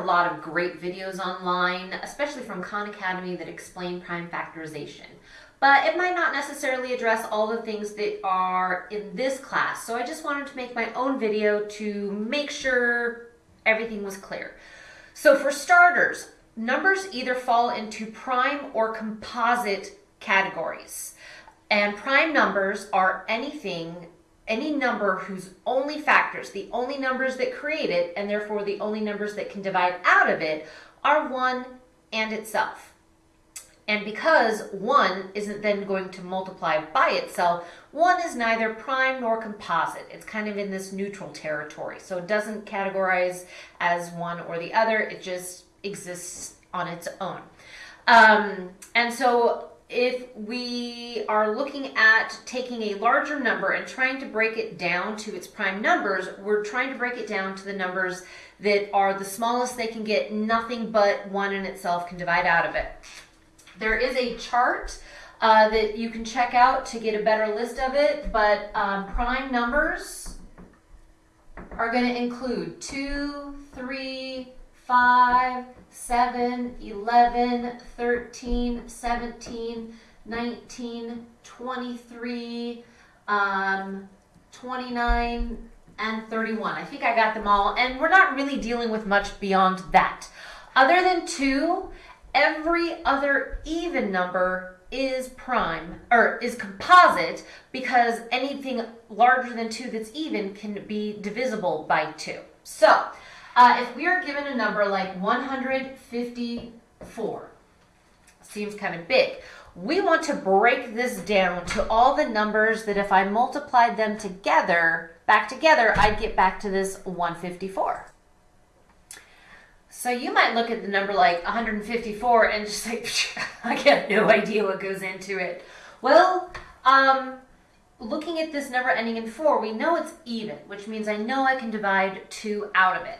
a lot of great videos online, especially from Khan Academy that explain prime factorization. But it might not necessarily address all the things that are in this class. So I just wanted to make my own video to make sure everything was clear. So for starters, numbers either fall into prime or composite categories. And prime numbers are anything, any number whose only factors, the only numbers that create it, and therefore the only numbers that can divide out of it, are 1 and itself. And because 1 isn't then going to multiply by itself, 1 is neither prime nor composite. It's kind of in this neutral territory. So it doesn't categorize as one or the other. It just exists on its own. Um, and so if we are looking at taking a larger number and trying to break it down to its prime numbers, we're trying to break it down to the numbers that are the smallest they can get, nothing but one in itself can divide out of it. There is a chart uh, that you can check out to get a better list of it, but um, prime numbers are going to include 2, 3, 5, 7, 11, 13, 17, 19, 23, um, 29, and 31. I think I got them all, and we're not really dealing with much beyond that. Other than 2, every other even number is prime or is composite because anything larger than 2 that's even can be divisible by 2. So uh, if we are given a number like 154, seems kind of big, we want to break this down to all the numbers that if I multiplied them together, back together, I'd get back to this 154. So you might look at the number like 154 and just like, I have no idea what goes into it. Well, um, looking at this number ending in 4, we know it's even, which means I know I can divide 2 out of it.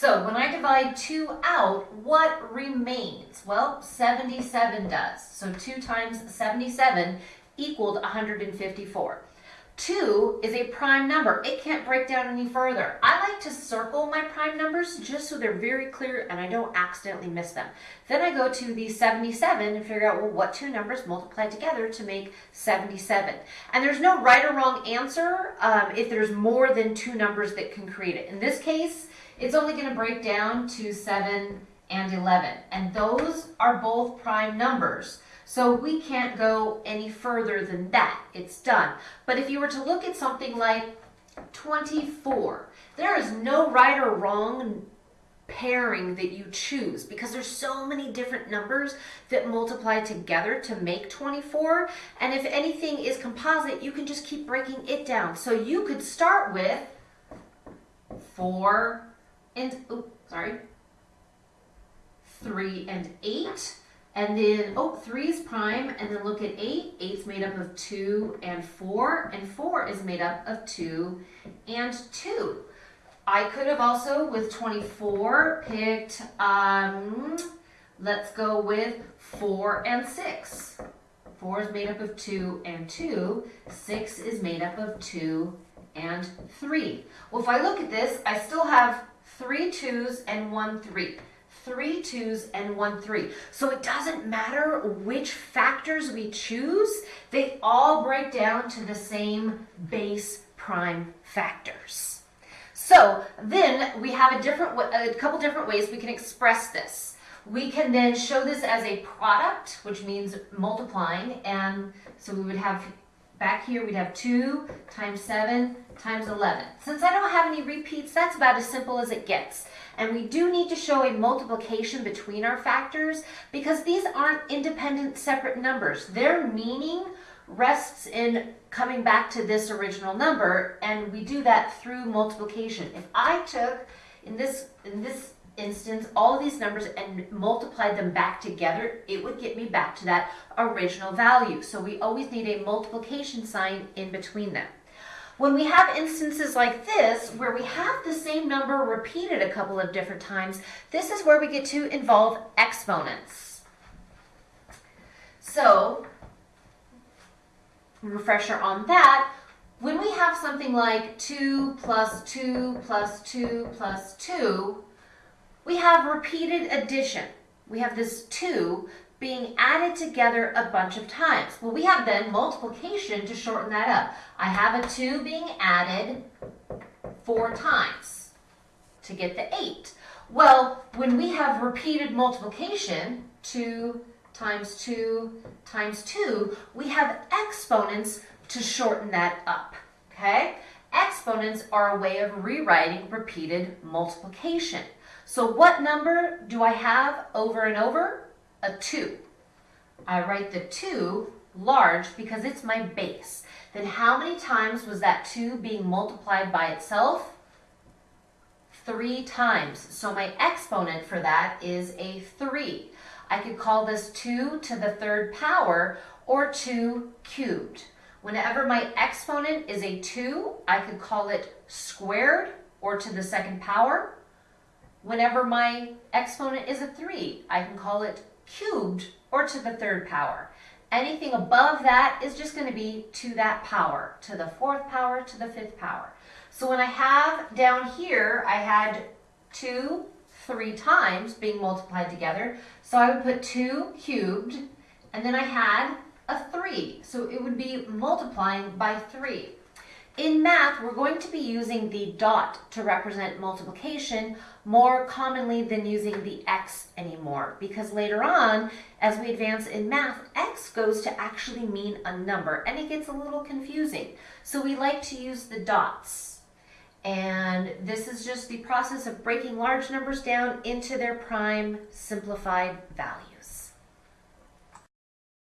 So when I divide 2 out, what remains? Well, 77 does. So 2 times 77 equaled 154. 2 is a prime number. It can't break down any further. I like to circle my prime numbers just so they're very clear and I don't accidentally miss them. Then I go to the 77 and figure out, well, what two numbers multiply together to make 77? And there's no right or wrong answer um, if there's more than two numbers that can create it. In this case, it's only going to break down to 7 and 11. And those are both prime numbers. So we can't go any further than that. It's done. But if you were to look at something like 24, there is no right or wrong pairing that you choose because there's so many different numbers that multiply together to make 24 and if anything is composite you can just keep breaking it down so you could start with 4 and, oh, sorry, 3 and 8. And then, oh, three is prime, and then look at 8. Eight's made up of 2 and 4, and 4 is made up of 2 and 2. I could have also, with 24, picked, um, let's go with 4 and 6. 4 is made up of 2 and 2. 6 is made up of 2 and 3. Well, if I look at this, I still have three twos and one three. Three twos and one three. So it doesn't matter which factors we choose, they all break down to the same base prime factors. So then we have a different, a couple different ways we can express this. We can then show this as a product, which means multiplying, and so we would have Back here we'd have 2 times 7 times 11. Since I don't have any repeats, that's about as simple as it gets. And we do need to show a multiplication between our factors because these aren't independent separate numbers. Their meaning rests in coming back to this original number and we do that through multiplication. If I took, in this, in this instance, all of these numbers and multiplied them back together, it would get me back to that original value. So we always need a multiplication sign in between them. When we have instances like this, where we have the same number repeated a couple of different times, this is where we get to involve exponents. So, refresher on that, when we have something like 2 plus 2 plus 2 plus 2, we have repeated addition. We have this 2 being added together a bunch of times. Well, we have then multiplication to shorten that up. I have a 2 being added four times to get the 8. Well, when we have repeated multiplication, 2 times 2 times 2, we have exponents to shorten that up, okay? Exponents are a way of rewriting repeated multiplication. So what number do I have over and over? A 2. I write the 2 large because it's my base. Then how many times was that 2 being multiplied by itself? Three times. So my exponent for that is a 3. I could call this 2 to the third power or 2 cubed. Whenever my exponent is a 2, I could call it squared or to the second power. Whenever my exponent is a 3, I can call it cubed or to the third power. Anything above that is just going to be to that power, to the fourth power, to the fifth power. So when I have down here, I had 2 three times being multiplied together. So I would put 2 cubed, and then I had a 3. So it would be multiplying by 3. In math, we're going to be using the dot to represent multiplication more commonly than using the x anymore because later on, as we advance in math, x goes to actually mean a number and it gets a little confusing. So we like to use the dots. And this is just the process of breaking large numbers down into their prime simplified value.